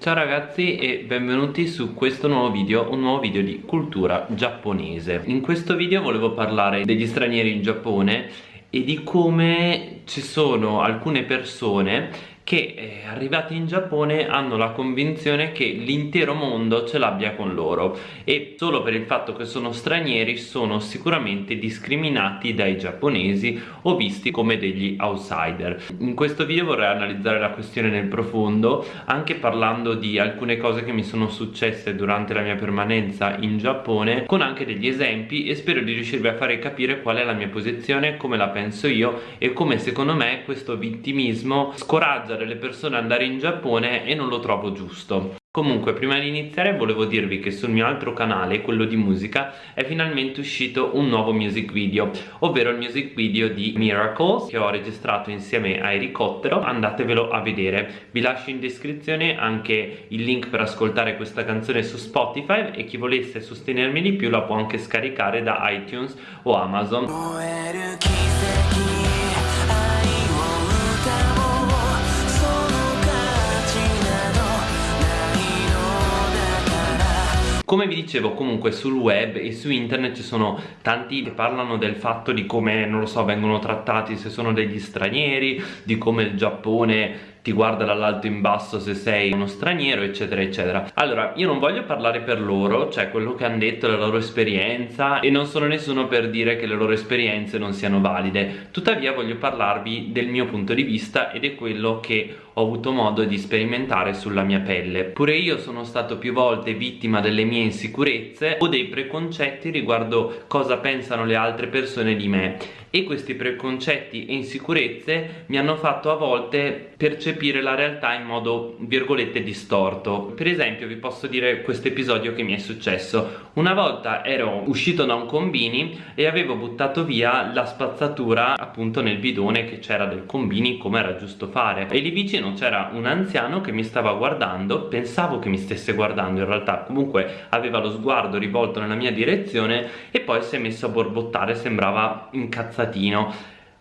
Ciao ragazzi e benvenuti su questo nuovo video, un nuovo video di cultura giapponese. In questo video volevo parlare degli stranieri in Giappone e di come ci sono alcune persone che eh, arrivati in Giappone hanno la convinzione che l'intero mondo ce l'abbia con loro e solo per il fatto che sono stranieri sono sicuramente discriminati dai giapponesi o visti come degli outsider. In questo video vorrei analizzare la questione nel profondo anche parlando di alcune cose che mi sono successe durante la mia permanenza in Giappone con anche degli esempi e spero di riuscirvi a fare capire qual è la mia posizione, come la penso io e come secondo me questo vittimismo scoraggia delle persone andare in Giappone e non lo trovo giusto. Comunque prima di iniziare volevo dirvi che sul mio altro canale, quello di musica, è finalmente uscito un nuovo music video ovvero il music video di Miracles che ho registrato insieme a Ericottero. Andatevelo a vedere. Vi lascio in descrizione anche il link per ascoltare questa canzone su Spotify e chi volesse sostenermi di più la può anche scaricare da iTunes o Amazon Come vi dicevo comunque sul web e su internet ci sono tanti che parlano del fatto di come, non lo so, vengono trattati se sono degli stranieri, di come il Giappone ti guarda dall'alto in basso se sei uno straniero eccetera eccetera. Allora io non voglio parlare per loro cioè quello che hanno detto la loro esperienza e non sono nessuno per dire che le loro esperienze non siano valide. Tuttavia voglio parlarvi del mio punto di vista ed è quello che ho avuto modo di sperimentare sulla mia pelle. Pure io sono stato più volte vittima delle mie insicurezze o dei preconcetti riguardo cosa pensano le altre persone di me e questi preconcetti e insicurezze mi hanno fatto a volte percepire la realtà in modo virgolette distorto. Per esempio vi posso dire questo episodio che mi è successo. Una volta ero uscito da un combini e avevo buttato via la spazzatura appunto nel bidone che c'era del combini come era giusto fare. E lì vicino c'era un anziano che mi stava guardando. Pensavo che mi stesse guardando in realtà comunque aveva lo sguardo rivolto nella mia direzione e poi si è messo a borbottare sembrava incazzato cazzatino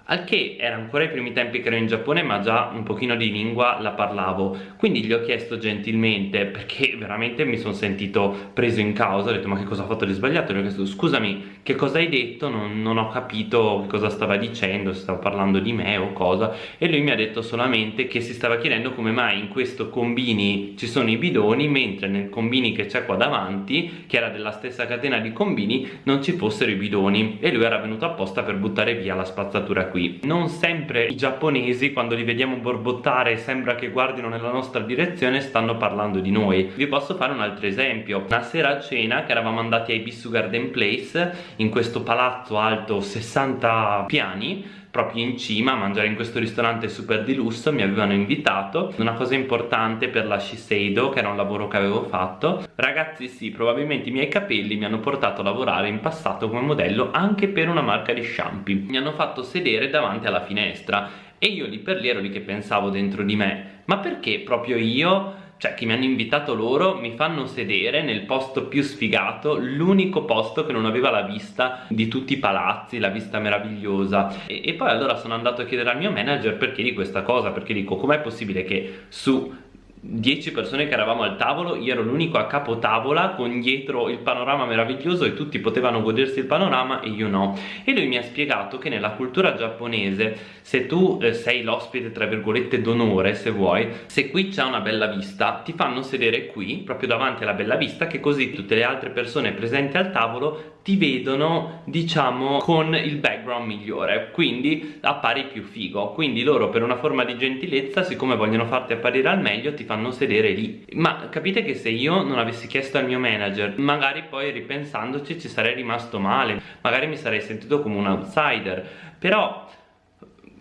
al che era ancora i primi tempi che ero in Giappone ma già un pochino di lingua la parlavo. Quindi gli ho chiesto gentilmente perché veramente mi sono sentito preso in causa. Ho detto ma che cosa ho fatto di sbagliato? Gli ho chiesto scusami che cosa hai detto? Non, non ho capito cosa stava dicendo se stava parlando di me o cosa. E lui mi ha detto solamente che si stava chiedendo come mai in questo combini ci sono i bidoni mentre nel combini che c'è qua davanti che era della stessa catena di combini non ci fossero i bidoni. E lui era venuto apposta per buttare via la spazzatura qui qui. Non sempre i giapponesi quando li vediamo borbottare sembra che guardino nella nostra direzione stanno parlando di noi. Vi posso fare un altro esempio. Una sera a cena che eravamo andati ai Bissu Garden Place in questo palazzo alto 60 piani proprio in cima a mangiare in questo ristorante super di lusso mi avevano invitato. Una cosa importante per la Shiseido che era un lavoro che avevo fatto. Ragazzi sì probabilmente i miei capelli mi hanno portato a lavorare in passato come modello anche per una marca di shampoo. Mi hanno fatto sedere davanti alla finestra e io lì per lì ero lì che pensavo dentro di me. Ma perché proprio io cioè che mi hanno invitato loro mi fanno sedere nel posto più sfigato l'unico posto che non aveva la vista di tutti i palazzi la vista meravigliosa. E, e poi allora sono andato a chiedere al mio manager perché di questa cosa perché dico com'è possibile che su 10 persone che eravamo al tavolo, io ero l'unico a capo tavola con dietro il panorama meraviglioso e tutti potevano godersi il panorama e io no. E lui mi ha spiegato che nella cultura giapponese, se tu eh, sei l'ospite tra virgolette d'onore, se vuoi, se qui c'è una bella vista, ti fanno sedere qui, proprio davanti alla bella vista, che così tutte le altre persone presenti al tavolo ti vedono diciamo con il background migliore quindi appari più figo. Quindi loro per una forma di gentilezza siccome vogliono farti apparire al meglio ti fanno sedere lì. Ma capite che se io non avessi chiesto al mio manager magari poi ripensandoci ci sarei rimasto male magari mi sarei sentito come un outsider. Però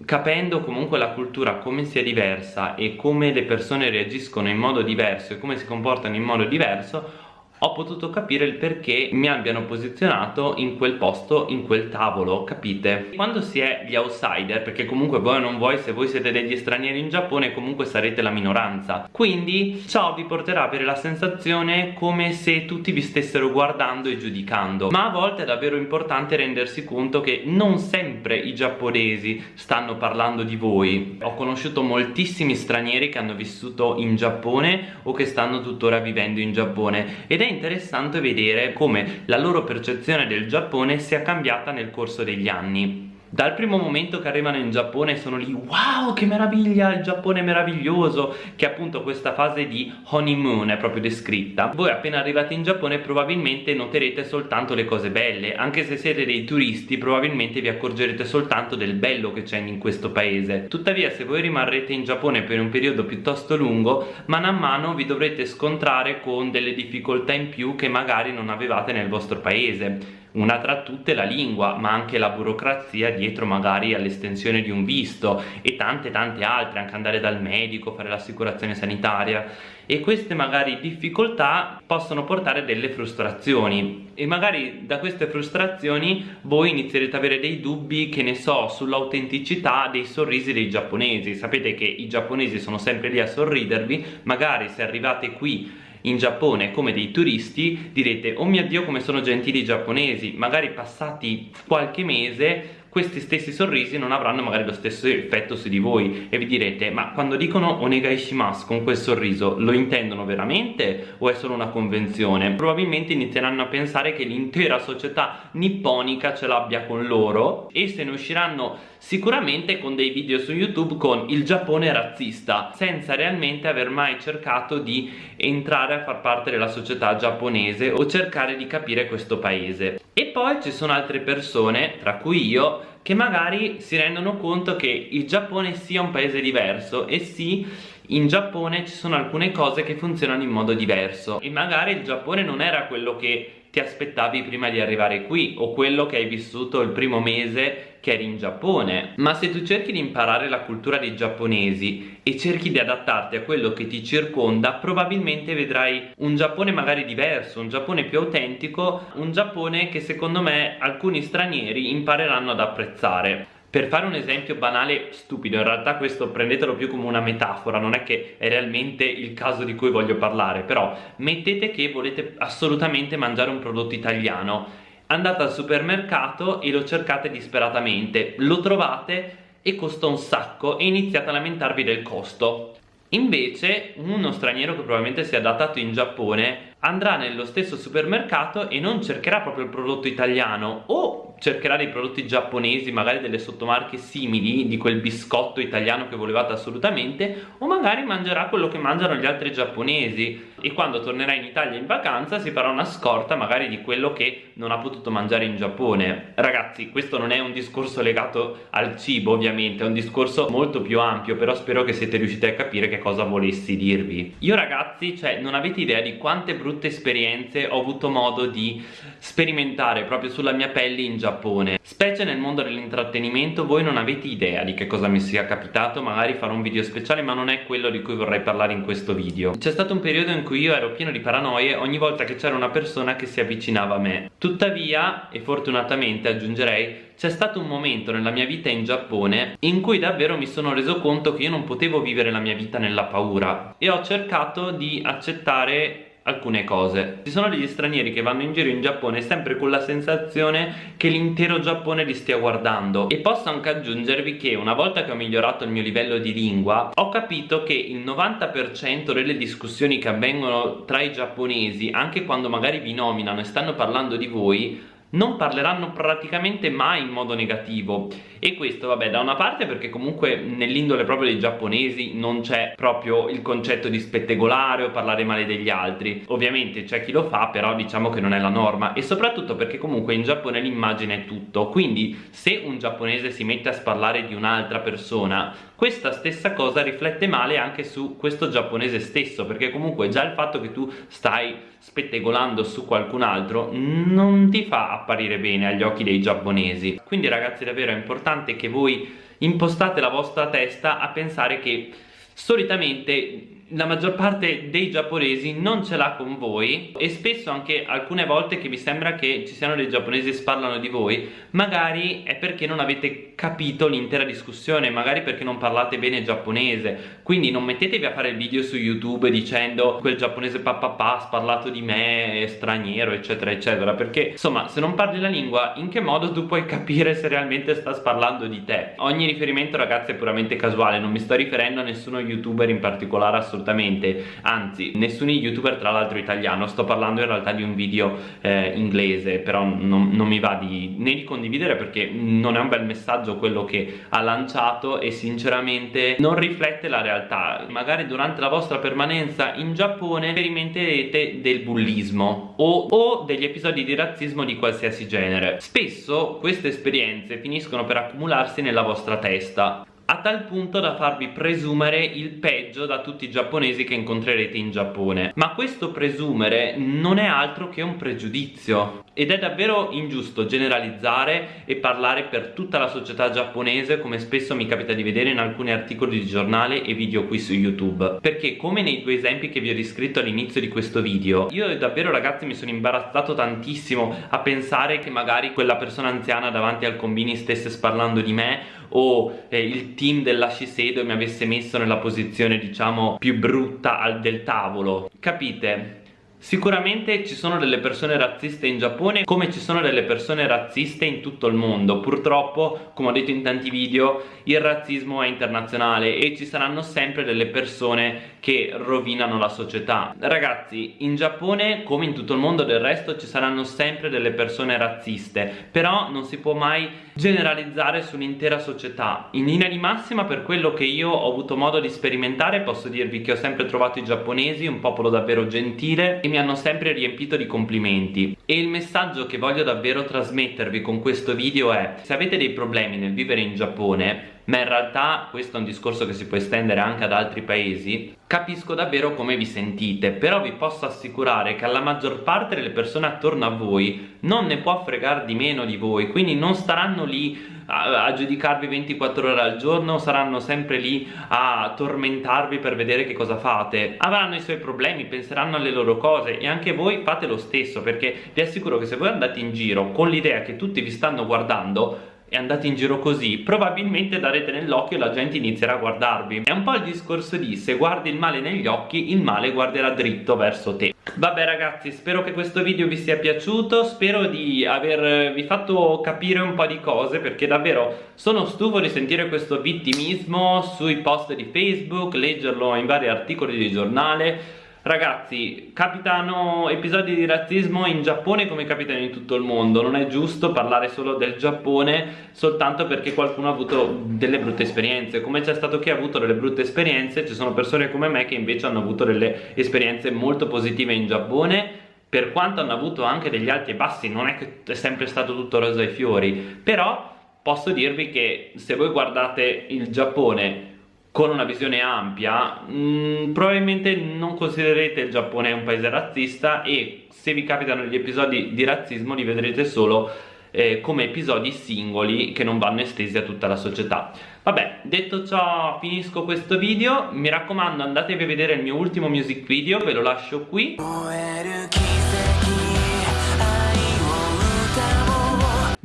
capendo comunque la cultura come sia diversa e come le persone reagiscono in modo diverso e come si comportano in modo diverso ho potuto capire il perché mi abbiano posizionato in quel posto, in quel tavolo, capite? Quando si è gli outsider, perché comunque voi non vuoi, se voi siete degli stranieri in Giappone comunque sarete la minoranza. Quindi ciò vi porterà a avere la sensazione come se tutti vi stessero guardando e giudicando. Ma a volte è davvero importante rendersi conto che non sempre i giapponesi stanno parlando di voi. Ho conosciuto moltissimi stranieri che hanno vissuto in Giappone o che stanno tuttora vivendo in Giappone. Ed è interessante vedere come la loro percezione del Giappone sia cambiata nel corso degli anni dal primo momento che arrivano in Giappone sono lì wow che meraviglia il Giappone è meraviglioso che appunto questa fase di honeymoon è proprio descritta. Voi appena arrivate in Giappone probabilmente noterete soltanto le cose belle anche se siete dei turisti probabilmente vi accorgerete soltanto del bello che c'è in questo paese. Tuttavia se voi rimarrete in Giappone per un periodo piuttosto lungo mano a mano vi dovrete scontrare con delle difficoltà in più che magari non avevate nel vostro paese una tra tutte la lingua ma anche la burocrazia dietro magari all'estensione di un visto e tante tante altre anche andare dal medico fare l'assicurazione sanitaria. E queste magari difficoltà possono portare delle frustrazioni. E magari da queste frustrazioni voi inizierete ad avere dei dubbi che ne so sull'autenticità dei sorrisi dei giapponesi. Sapete che i giapponesi sono sempre lì a sorridervi. Magari se arrivate qui in Giappone come dei turisti direte oh mio dio come sono gentili i giapponesi magari passati qualche mese questi stessi sorrisi non avranno magari lo stesso effetto su di voi e vi direte ma quando dicono onegai shimasu con quel sorriso lo intendono veramente o è solo una convenzione? Probabilmente inizieranno a pensare che l'intera società nipponica ce l'abbia con loro e se ne usciranno sicuramente con dei video su YouTube con il Giappone razzista senza realmente aver mai cercato di entrare a far parte della società giapponese o cercare di capire questo paese e poi ci sono altre persone, tra cui io, che magari si rendono conto che il Giappone sia un paese diverso e sì, in Giappone ci sono alcune cose che funzionano in modo diverso. E magari il Giappone non era quello che ti aspettavi prima di arrivare qui o quello che hai vissuto il primo mese che eri in Giappone. Ma se tu cerchi di imparare la cultura dei giapponesi e cerchi di adattarti a quello che ti circonda probabilmente vedrai un Giappone magari diverso un Giappone più autentico un Giappone che secondo me alcuni stranieri impareranno ad apprezzare per fare un esempio banale stupido in realtà questo prendetelo più come una metafora non è che è realmente il caso di cui voglio parlare però mettete che volete assolutamente mangiare un prodotto italiano. Andate al supermercato e lo cercate disperatamente. Lo trovate e costa un sacco e iniziate a lamentarvi del costo. Invece uno straniero che probabilmente si è adattato in Giappone andrà nello stesso supermercato e non cercherà proprio il prodotto italiano o cercherà dei prodotti giapponesi, magari delle sottomarche simili di quel biscotto italiano che volevate assolutamente o magari mangerà quello che mangiano gli altri giapponesi. E quando tornerà in Italia in vacanza si farà una scorta magari di quello che non ha potuto mangiare in Giappone. Ragazzi questo non è un discorso legato al cibo ovviamente è un discorso molto più ampio però spero che siete riusciti a capire che cosa volessi dirvi. Io ragazzi cioè non avete idea di quante brutte esperienze ho avuto modo di sperimentare proprio sulla mia pelle in Giappone. Specie nel mondo dell'intrattenimento voi non avete idea di che cosa mi sia capitato magari farò un video speciale ma non è quello di cui vorrei parlare in questo video. C'è stato un periodo in cui io ero pieno di paranoie ogni volta che c'era una persona che si avvicinava a me. Tuttavia e fortunatamente aggiungerei c'è stato un momento nella mia vita in Giappone in cui davvero mi sono reso conto che io non potevo vivere la mia vita nella paura e ho cercato di accettare alcune cose. Ci sono degli stranieri che vanno in giro in Giappone sempre con la sensazione che l'intero Giappone li stia guardando. E posso anche aggiungervi che una volta che ho migliorato il mio livello di lingua ho capito che il 90% delle discussioni che avvengono tra i giapponesi anche quando magari vi nominano e stanno parlando di voi non parleranno praticamente mai in modo negativo e questo vabbè da una parte perché comunque nell'indole proprio dei giapponesi non c'è proprio il concetto di spettegolare o parlare male degli altri. Ovviamente c'è chi lo fa però diciamo che non è la norma. E soprattutto perché comunque in Giappone l'immagine è tutto. Quindi se un giapponese si mette a sparlare di un'altra persona questa stessa cosa riflette male anche su questo giapponese stesso. Perché comunque già il fatto che tu stai spettegolando su qualcun altro non ti fa apparire bene agli occhi dei giapponesi. Quindi ragazzi davvero è importante che voi impostate la vostra testa a pensare che solitamente la maggior parte dei giapponesi non ce l'ha con voi e spesso anche alcune volte che vi sembra che ci siano dei giapponesi che parlano di voi magari è perché non avete capito l'intera discussione magari perché non parlate bene giapponese. Quindi non mettetevi a fare il video su youtube dicendo quel giapponese papà ha parlato di me è straniero eccetera eccetera perché insomma se non parli la lingua in che modo tu puoi capire se realmente sta parlando di te? Ogni riferimento ragazzi è puramente casuale non mi sto riferendo a nessuno youtuber in particolare assolutamente assolutamente. Anzi nessun youtuber tra l'altro italiano. Sto parlando in realtà di un video eh, inglese però non, non, mi va di, né di condividere perché non è un bel messaggio quello che ha lanciato e sinceramente non riflette la realtà. Magari durante la vostra permanenza in Giappone sperimenterete del bullismo o, o degli episodi di razzismo di qualsiasi genere. Spesso queste esperienze finiscono per accumularsi nella vostra testa a tal punto da farvi presumere il peggio da tutti i giapponesi che incontrerete in Giappone. Ma questo presumere non è altro che un pregiudizio. Ed è davvero ingiusto generalizzare e parlare per tutta la società giapponese come spesso mi capita di vedere in alcuni articoli di giornale e video qui su YouTube. Perché come nei due esempi che vi ho descritto all'inizio di questo video io davvero ragazzi mi sono imbarazzato tantissimo a pensare che magari quella persona anziana davanti al combini stesse sparlando di me o eh, il team della Shiseido mi avesse messo nella posizione diciamo più brutta del tavolo capite? Sicuramente ci sono delle persone razziste in Giappone come ci sono delle persone razziste in tutto il mondo. Purtroppo, come ho detto in tanti video, il razzismo è internazionale e ci saranno sempre delle persone che rovinano la società. Ragazzi, in Giappone, come in tutto il mondo del resto, ci saranno sempre delle persone razziste Però non si può mai generalizzare sull'intera società. In linea di massima, per quello che io ho avuto modo di sperimentare, posso dirvi che ho sempre trovato i giapponesi un popolo davvero gentile e mi hanno sempre riempito di complimenti. E il messaggio che voglio davvero trasmettervi con questo video è se avete dei problemi nel vivere in Giappone ma in realtà questo è un discorso che si può estendere anche ad altri paesi capisco davvero come vi sentite però vi posso assicurare che alla maggior parte delle persone attorno a voi non ne può fregare di meno di voi quindi non staranno lì a, a giudicarvi 24 ore al giorno saranno sempre lì a tormentarvi per vedere che cosa fate. Avranno i suoi problemi, penseranno alle loro cose e anche voi fate lo stesso perché vi assicuro che se voi andate in giro con l'idea che tutti vi stanno guardando e andate in giro così probabilmente darete nell'occhio e la gente inizierà a guardarvi. È un po' il discorso di se guardi il male negli occhi il male guarderà dritto verso te vabbè ragazzi spero che questo video vi sia piaciuto spero di avervi fatto capire un po' di cose perché davvero sono stufo di sentire questo vittimismo sui post di facebook leggerlo in vari articoli di giornale Ragazzi, capitano episodi di razzismo in Giappone come capitano in tutto il mondo. Non è giusto parlare solo del Giappone soltanto perché qualcuno ha avuto delle brutte esperienze. Come c'è stato chi ha avuto delle brutte esperienze Ci sono persone come me che invece hanno avuto delle esperienze molto positive in Giappone. Per quanto hanno avuto anche degli alti e bassi Non è che è sempre stato tutto rosa e fiori. Però posso dirvi che se voi guardate il Giappone con una visione ampia mh, mm, probabilmente non considererete il Giappone un paese razzista e se vi capitano gli episodi di razzismo li vedrete solo eh, come episodi singoli che non vanno estesi a tutta la società. Vabbè detto ciò finisco questo video. Mi raccomando andatevi a vedere il mio ultimo music video ve lo lascio qui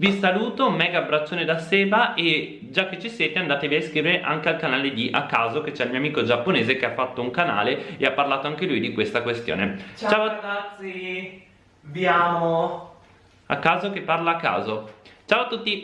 Vi saluto, un mega abbraccione da Seba e già che ci siete andatevi a iscrivere anche al canale di A Caso che c'è il mio amico giapponese che ha fatto un canale e ha parlato anche lui di questa questione. Ciao, Ciao ragazzi, vi amo. A Caso che parla a caso. Ciao a tutti!